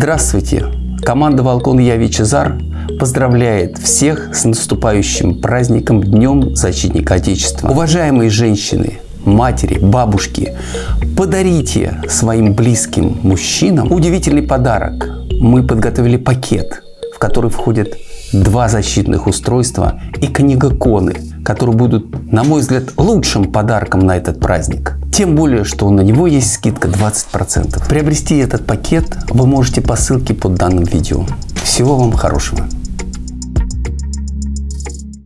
Здравствуйте! Команда Волкон Я Вичезар поздравляет всех с наступающим праздником Днем Защитника Отечества. Уважаемые женщины, матери, бабушки, подарите своим близким мужчинам удивительный подарок. Мы подготовили пакет, в который входят два защитных устройства и книга Коны, которые будут, на мой взгляд, лучшим подарком на этот праздник. Тем более, что на него есть скидка 20%. Приобрести этот пакет вы можете по ссылке под данным видео. Всего вам хорошего!